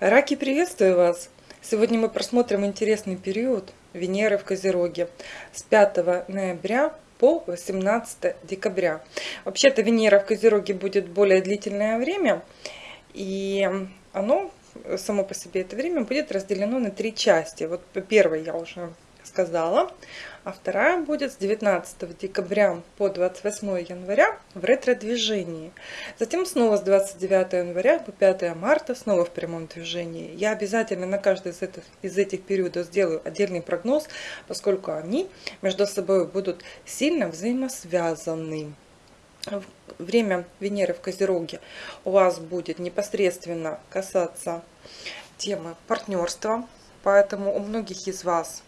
Раки, приветствую вас! Сегодня мы просмотрим интересный период Венеры в Козероге с 5 ноября по 18 декабря. Вообще-то Венера в Козероге будет более длительное время, и оно само по себе это время будет разделено на три части. Вот первое я уже сказала, а вторая будет с 19 декабря по 28 января в ретро-движении. Затем снова с 29 января по 5 марта снова в прямом движении. Я обязательно на каждый из этих, из этих периодов сделаю отдельный прогноз, поскольку они между собой будут сильно взаимосвязаны время Венеры в Козероге у вас будет непосредственно касаться темы партнерства. Поэтому у многих из вас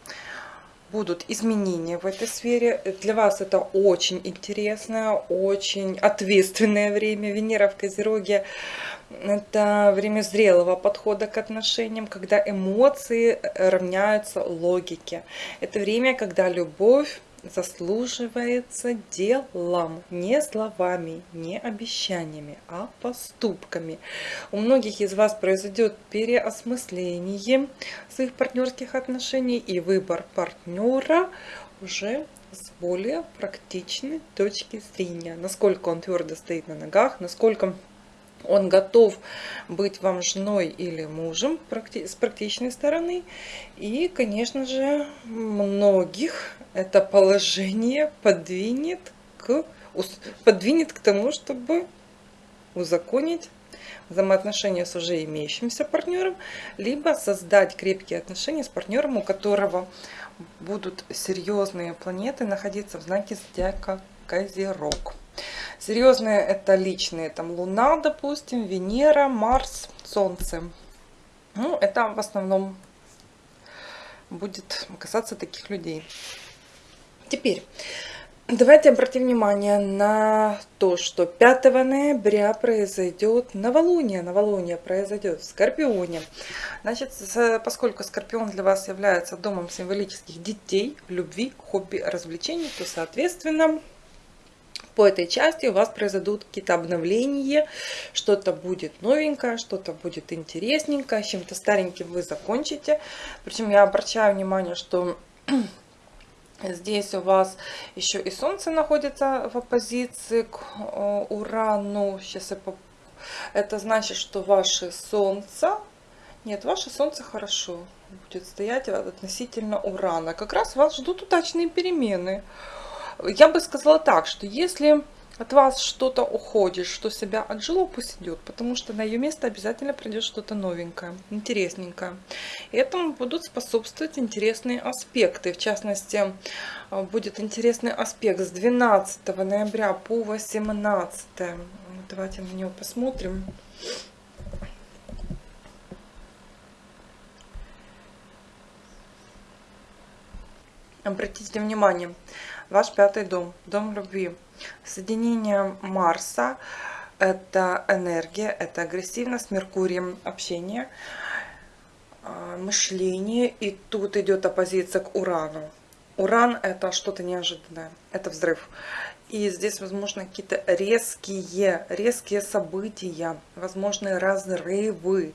будут изменения в этой сфере. Для вас это очень интересное, очень ответственное время. Венера в Козероге – это время зрелого подхода к отношениям, когда эмоции равняются логике. Это время, когда любовь заслуживается делом, не словами, не обещаниями, а поступками. У многих из вас произойдет переосмысление своих партнерских отношений и выбор партнера уже с более практичной точки зрения. Насколько он твердо стоит на ногах, насколько он готов быть вам женой или мужем с практичной стороны. И, конечно же, многих это положение подвинет к, подвинет к тому, чтобы узаконить взаимоотношения с уже имеющимся партнером, либо создать крепкие отношения с партнером, у которого будут серьезные планеты находиться в знаке зодиака Козерог. Серьезные это личные, там Луна, допустим, Венера, Марс, Солнце. Ну, это в основном будет касаться таких людей. Теперь, давайте обратим внимание на то, что 5 ноября произойдет новолуние. Новолуние произойдет в Скорпионе. Значит, поскольку Скорпион для вас является домом символических детей, любви, хобби, развлечений, то, соответственно, по этой части у вас произойдут какие-то обновления, что-то будет новенькое, что-то будет интересненькое, чем-то стареньким вы закончите. Причем я обращаю внимание, что Здесь у вас еще и Солнце находится в оппозиции к э, Урану. Сейчас я поп... Это значит, что ваше Солнце... Нет, ваше Солнце хорошо будет стоять относительно Урана. Как раз вас ждут удачные перемены. Я бы сказала так, что если от вас что-то уходит, что себя отжило, пусть идет, потому что на ее место обязательно придет что-то новенькое, интересненькое. Этому будут способствовать интересные аспекты. В частности, э, будет интересный аспект с 12 ноября по 18. Давайте на него посмотрим. Обратите внимание, ваш пятый дом, дом любви. Соединение Марса – это энергия, это агрессивность, Меркурием общение, а, мышление. И тут идет оппозиция к Урану. Уран – это что-то неожиданное, это взрыв. И здесь, возможно, какие-то резкие, резкие события, возможные разрывы,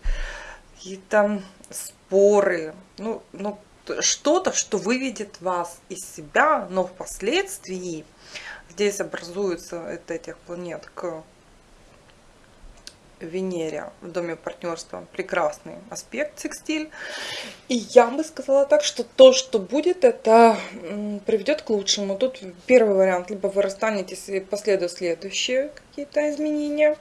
какие-то споры. Ну, ну что-то, что выведет вас из себя, но впоследствии здесь образуется от этих планет к Венере в доме партнерства прекрасный аспект секстиль. И я бы сказала так, что то, что будет, это приведет к лучшему. Тут первый вариант, либо вы расстанетесь и последуют следующие какие-то изменения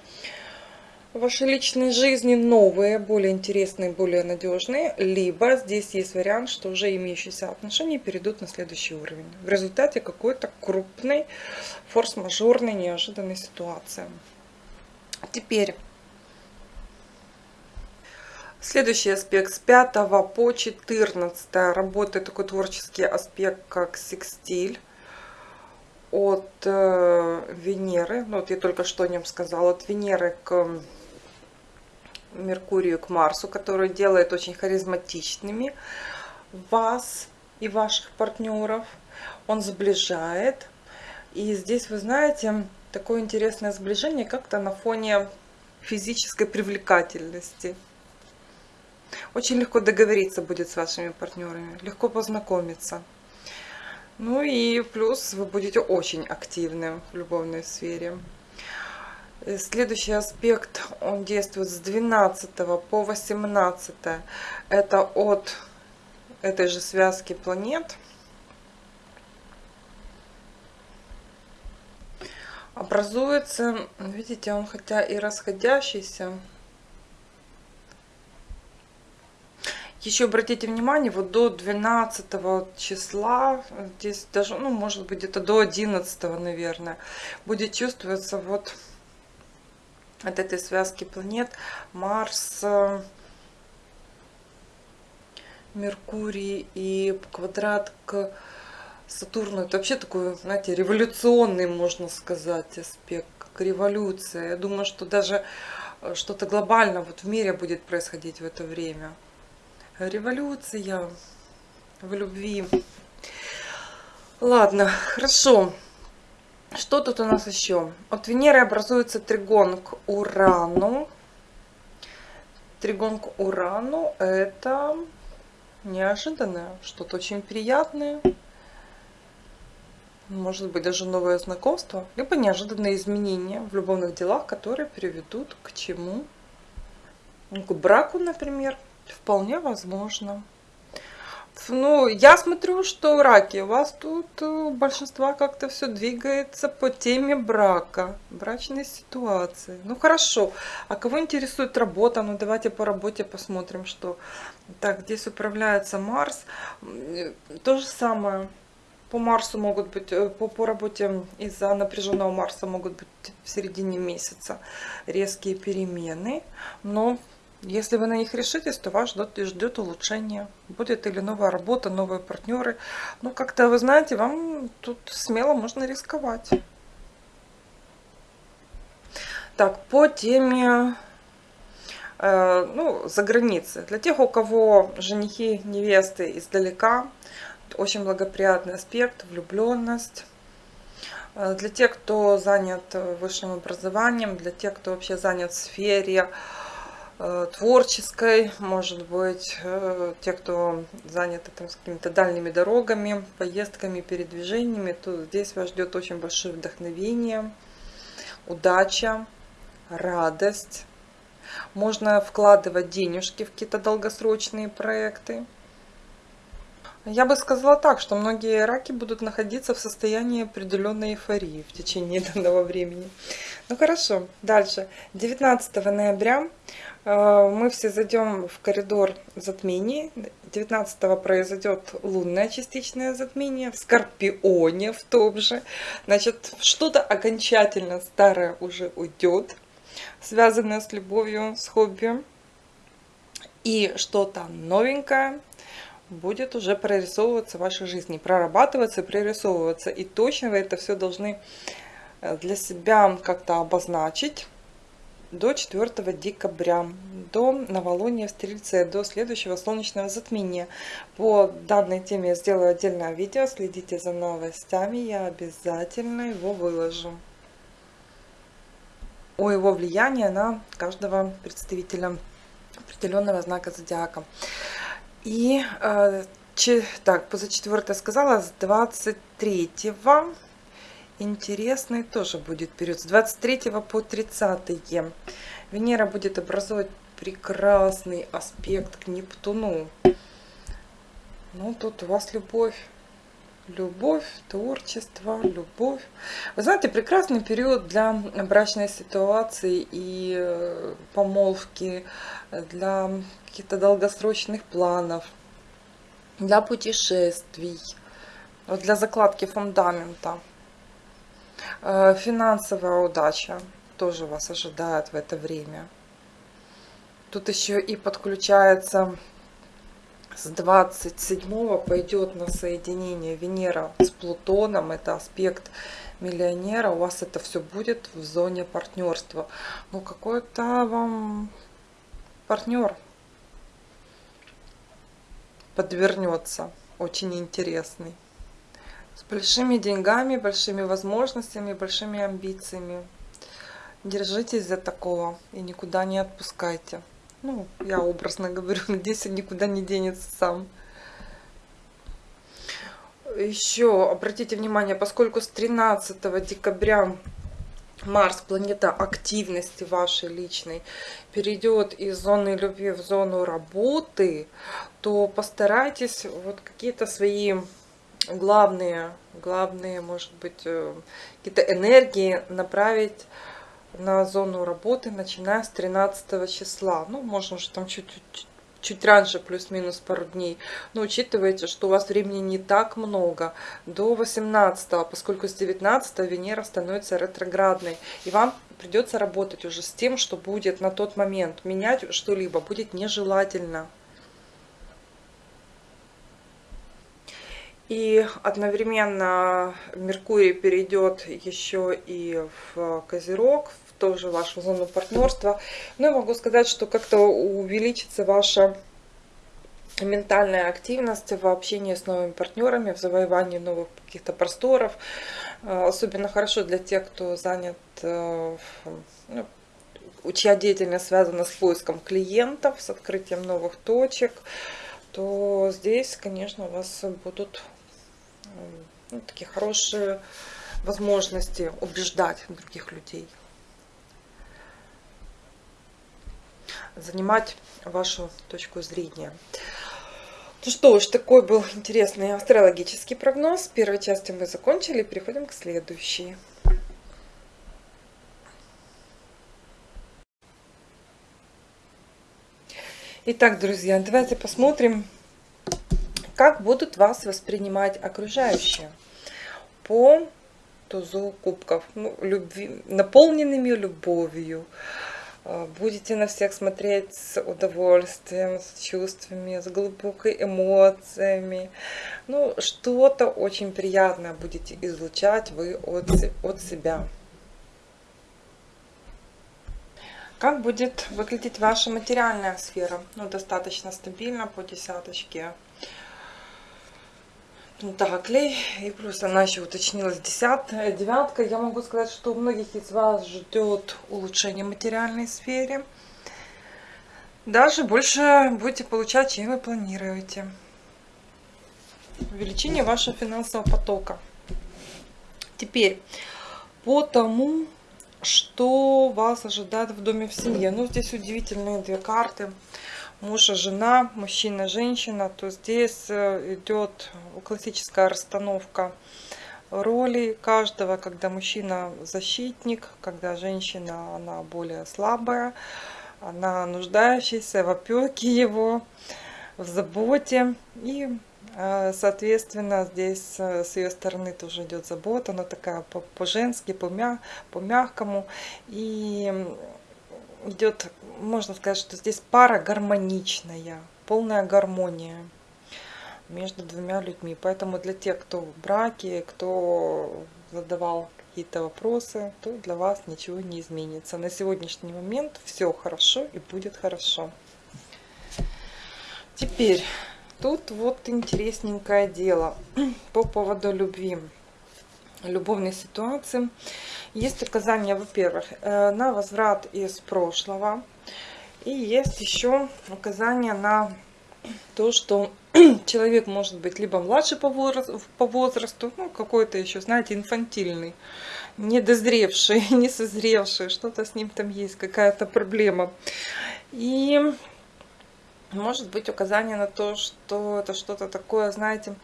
в вашей личной жизни новые, более интересные, более надежные, либо здесь есть вариант, что уже имеющиеся отношения перейдут на следующий уровень. В результате какой-то крупной, форс-мажорной, неожиданной ситуации. Теперь Следующий аспект с 5 по 14 работает такой творческий аспект, как секстиль от э, Венеры. Ну, вот я только что о нем сказала. От Венеры к Меркурию к Марсу, который делает очень харизматичными вас и ваших партнеров. Он сближает. И здесь, вы знаете, такое интересное сближение как-то на фоне физической привлекательности. Очень легко договориться будет с вашими партнерами, легко познакомиться. Ну и плюс вы будете очень активным в любовной сфере. Э, следующий аспект, он действует с 12 по 18. Это от этой же связки планет. Образуется, видите, он хотя и расходящийся, Еще обратите внимание, вот до 12 числа, здесь даже, ну, может быть, где-то до 11, наверное, будет чувствоваться вот от этой связки планет Марс, Меркурий и квадрат к Сатурну. Это вообще такой, знаете, революционный, можно сказать, аспект, как революция. Я думаю, что даже э, что-то глобально вот в мире будет происходить в это время. Революция в любви. Ладно, хорошо. Что тут у нас еще? От Венеры образуется тригон к Урану. Тригон к Урану это неожиданное, что-то очень приятное. Может быть даже новое знакомство, либо неожиданные изменения в любовных делах, которые приведут к чему? К браку, например. Вполне возможно. Ну, я смотрю, что раки, у вас тут э, у большинства как-то все двигается по теме брака, брачной ситуации. Ну, хорошо. А кого интересует работа? Ну, давайте по работе посмотрим, что... Так, здесь управляется Марс. То же самое. По Марсу могут быть, э, по, по работе из-за напряженного Марса могут быть в середине месяца резкие перемены. Но если вы на них решитесь, то вас ждет, ждет улучшение. Будет или новая работа, новые партнеры. Ну, как-то, вы знаете, вам тут смело можно рисковать. Так, по теме э, ну, за границей. Для тех, у кого женихи, невесты издалека, очень благоприятный аспект, влюбленность. Э, для тех, кто занят высшим образованием, для тех, кто вообще занят в сфере творческой, может быть, э, те, кто заняты там, какими-то дальними дорогами, поездками, передвижениями, то здесь вас ждет очень большое вдохновение, удача, радость. Можно вкладывать денежки в какие-то долгосрочные проекты. Я бы сказала так, что многие раки будут находиться в состоянии определенной эйфории в течение данного времени. Ну хорошо, дальше. 19 ноября э, мы все зайдем в коридор затмений. 19 произойдет лунное частичное затмение в Скорпионе в том же. Значит, что-то окончательно старое уже уйдет, связанное с любовью, с хобби. И что-то новенькое будет уже прорисовываться в вашей жизни, прорабатываться, прорисовываться. И точно вы это все должны э, для себя как-то обозначить до 4 декабря, до новолуния в Стрельце, до следующего солнечного затмения. По данной теме я сделаю отдельное видео, следите за новостями, я обязательно его выложу. О его влиянии на каждого представителя определенного знака зодиака. И э, че, так, позачетвертое сказала, с 23-го интересный тоже будет период. С 23 по 30 Венера будет образовать прекрасный аспект к Нептуну. Ну, тут у вас любовь. Любовь, творчество, любовь. Вы знаете, прекрасный период для брачной ситуации и э, помолвки, для каких-то долгосрочных планов, для путешествий, для закладки фундамента. Э, финансовая удача тоже вас ожидает в это время. Тут еще и подключается с 27 пойдет на соединение Венера с Плутоном. Это аспект миллионера. У вас это все будет в зоне партнерства. Ну, какой-то вам партнер подвернется. Очень интересный. с большими деньгами, большими возможностями, большими амбициями. Держитесь за такого и никуда не отпускайте. Ну, я образно говорю, надеюсь, он никуда не денется сам. Еще обратите внимание, поскольку с 13 декабря Марс, планета активности вашей личной, перейдет из зоны любви в зону работы, то постарайтесь вот какие-то свои главные, главные, может быть, э, какие-то энергии направить на зону работы, начиная с 13 числа. Ну, можно уже там чуть-чуть чуть раньше, плюс-минус пару дней. Но учитывайте, что у вас времени не так много, до 18, поскольку с 19 Венера становится ретроградной. И вам придется работать уже с тем, что будет на тот момент. Менять что-либо будет нежелательно. И одновременно Меркурий перейдет еще и в Козерог, тоже вашу зону партнерства. Но я могу сказать, что как-то увеличится ваша ментальная активность в общении с новыми партнерами, в завоевании новых каких-то просторов. Э, особенно хорошо для тех, кто занят, э, ну, чья деятельность связана с поиском клиентов, с открытием новых точек, то здесь, конечно, у вас будут ну, такие хорошие возможности убеждать других людей. занимать вашу точку зрения. Ну что ж, такой был интересный астрологический прогноз. Первой части мы закончили, переходим к следующей. Итак, друзья, давайте посмотрим, как будут вас воспринимать окружающие по тузу кубков, ну, любви, наполненными любовью, а, будете на всех смотреть с удовольствием, с чувствами, с глубокой эмоциями. Ну, что-то очень приятное будете излучать вы от, от себя. Как будет выглядеть ваша материальная сфера? Ну, достаточно стабильно по десяточке. Пентаклей. И плюс она еще уточнилась десятая, девятка. Я могу сказать, что у многих из вас ждет улучшение в материальной сфере. Даже больше будете получать, чем вы планируете. Увеличение вашего финансового потока. Теперь, по тому, что вас ожидает в доме в семье. Ну, здесь удивительные две карты муж и жена, мужчина, женщина, то здесь э, идет классическая расстановка ролей каждого, когда мужчина защитник, когда женщина она более слабая, она нуждающаяся в опеке его, в заботе. И, э, соответственно, здесь э, с ее стороны тоже идет забота, она такая по-женски, по-мягкому. И идет, можно сказать, что здесь пара гармоничная, полная гармония между двумя людьми. Поэтому для тех, кто в браке, кто задавал какие-то вопросы, то для вас ничего не изменится. На сегодняшний момент все хорошо и будет хорошо. Теперь, тут вот интересненькое дело по поводу любви, любовной ситуации. Есть указания, во-первых, э, на возврат из прошлого. И есть еще указания на то, что человек может быть либо младше по возрасту, ну, какой-то еще, знаете, инфантильный, недозревший, не созревший, что-то с ним там есть, какая-то проблема. И может быть указание на то, что это что-то такое, знаете,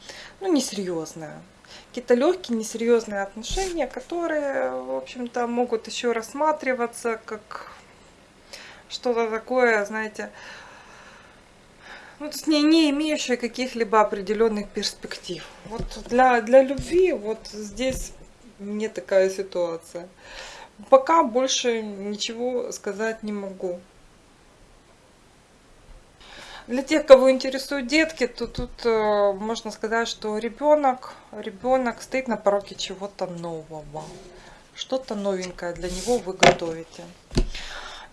ну, несерьезное какие-то легкие, несерьезные отношения, которые, в общем-то, могут еще рассматриваться как что-то такое, знаете, ну, то есть не, не имеющее каких-либо определенных перспектив. Вот для, для любви вот здесь не такая ситуация. Пока больше ничего сказать не могу. Для тех, кого интересуют детки, то тут э, можно сказать, что ребенок, ребенок стоит на пороге чего-то нового. Что-то новенькое для него вы готовите.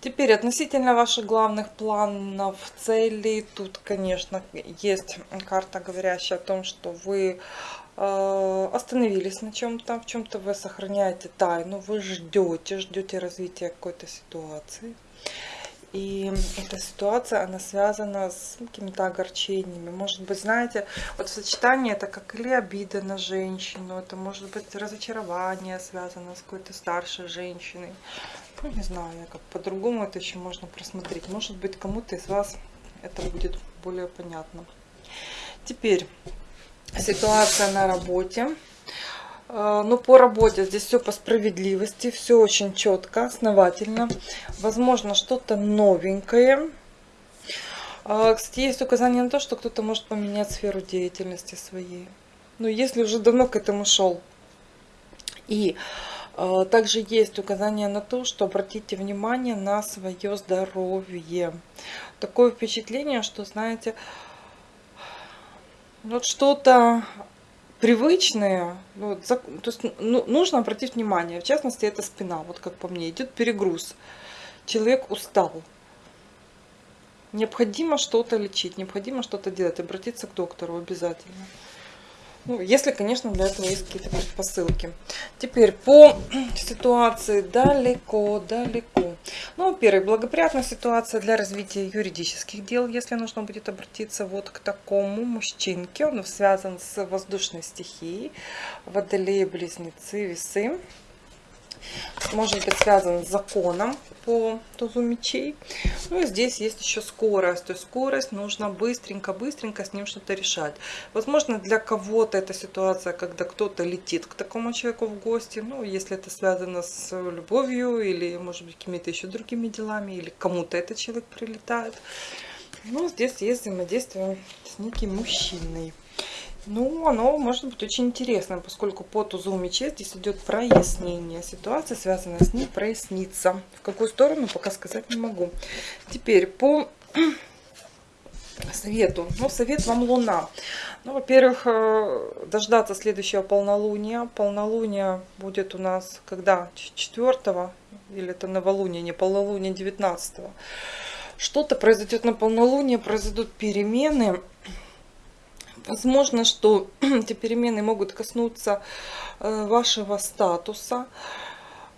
Теперь относительно ваших главных планов, целей, тут, конечно, есть карта, говорящая о том, что вы э, остановились на чем-то, в чем-то вы сохраняете тайну, вы ждете, ждете развития какой-то ситуации. И эта ситуация, она связана с какими-то огорчениями. Может быть, знаете, вот в сочетании это как или обида на женщину, это может быть разочарование связано с какой-то старшей женщиной. Ну, не знаю, как по-другому это еще можно просмотреть. Может быть, кому-то из вас это будет более понятно. Теперь ситуация на работе. Э, ну, по работе здесь все по справедливости, все очень четко, основательно. Возможно, что-то новенькое. Э, кстати, есть указание на то, что кто-то может поменять сферу деятельности своей. Но если уже давно к этому шел. И также есть указание на то, что обратите внимание на свое здоровье. Такое впечатление, что, знаете, вот что-то привычные, ну, то есть ну, нужно обратить внимание, в частности, это спина, вот как по мне, идет перегруз. Человек устал. Необходимо что-то лечить, необходимо что-то делать, обратиться к доктору обязательно. Ну, если, конечно, для этого есть какие-то предпосылки. Теперь по ситуации далеко, далеко. Ну, во-первых, благоприятная ситуация для развития юридических дел, если нужно будет обратиться вот к такому мужчинке. Он связан с воздушной стихией, водолеи, близнецы, весы может быть связан с законом по тузу мечей. Ну и здесь есть еще скорость. То есть скорость нужно быстренько-быстренько с ним что-то решать. Возможно, для кого-то эта ситуация, когда кто-то летит к такому человеку в гости. Ну, если это связано с любовью или, может быть, какими-то еще другими делами. Или кому-то этот человек прилетает. Ну, здесь есть взаимодействие с неким мужчиной. Ну, оно может быть очень интересным, поскольку по тузу мечей здесь идет прояснение. Ситуация, связанная с ней, прояснится. В какую сторону, пока сказать не могу. Теперь по совету. Ну, совет вам Луна. Ну, во-первых, э, дождаться следующего полнолуния. Полнолуние будет у нас когда? 4 или это новолуние, не полнолуние 19 -го. Что-то произойдет на полнолуние, произойдут перемены Возможно, что эти перемены могут коснуться э, вашего статуса.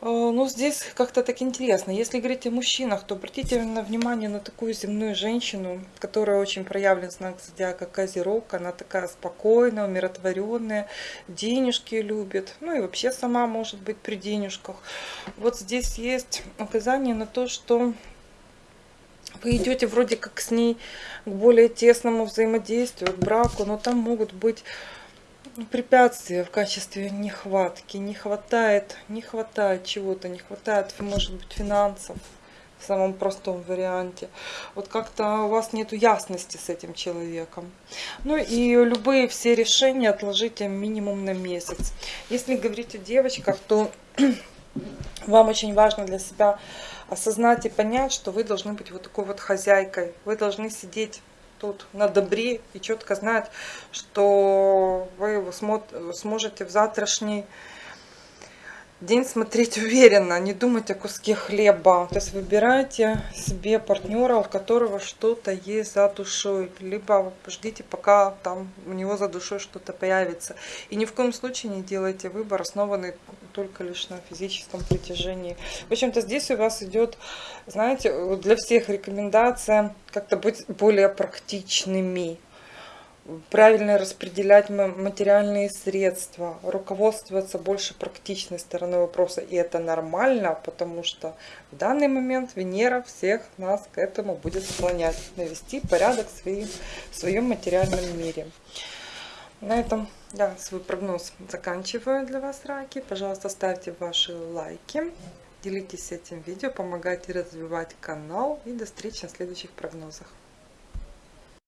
Э, но здесь как-то так интересно. Если говорить о мужчинах, то обратите внимание на такую земную женщину, которая очень проявлен знак зодиака Козерог. Она такая спокойная, умиротворенная, денежки любит. Ну и вообще сама может быть при денежках. Вот здесь есть указание на то, что вы идете вроде как с ней к более тесному взаимодействию, к браку, но там могут быть препятствия в качестве нехватки. Не хватает, не хватает чего-то, не хватает, может быть, финансов в самом простом варианте. Вот как-то у вас нет ясности с этим человеком. Ну и любые все решения отложите минимум на месяц. Если говорить о девочках, то вам очень важно для себя осознать и понять, что вы должны быть вот такой вот хозяйкой. Вы должны сидеть тут на добре и четко знать, что вы сможете в завтрашний день смотреть уверенно, не думать о куске хлеба. То есть выбирайте себе партнера, у которого что-то есть за душой. Либо ждите, пока там у него за душой что-то появится. И ни в коем случае не делайте выбор, основанный только лишь на физическом притяжении. В общем-то, здесь у вас идет, знаете, для всех рекомендация как-то быть более практичными правильно распределять материальные средства, руководствоваться больше практичной стороной вопроса. И это нормально, потому что в данный момент Венера всех нас к этому будет склонять, навести порядок в своем, в своем материальном мире. На этом я свой прогноз заканчиваю для вас, раки. Пожалуйста, ставьте ваши лайки, делитесь этим видео, помогайте развивать канал. И до встречи на следующих прогнозах.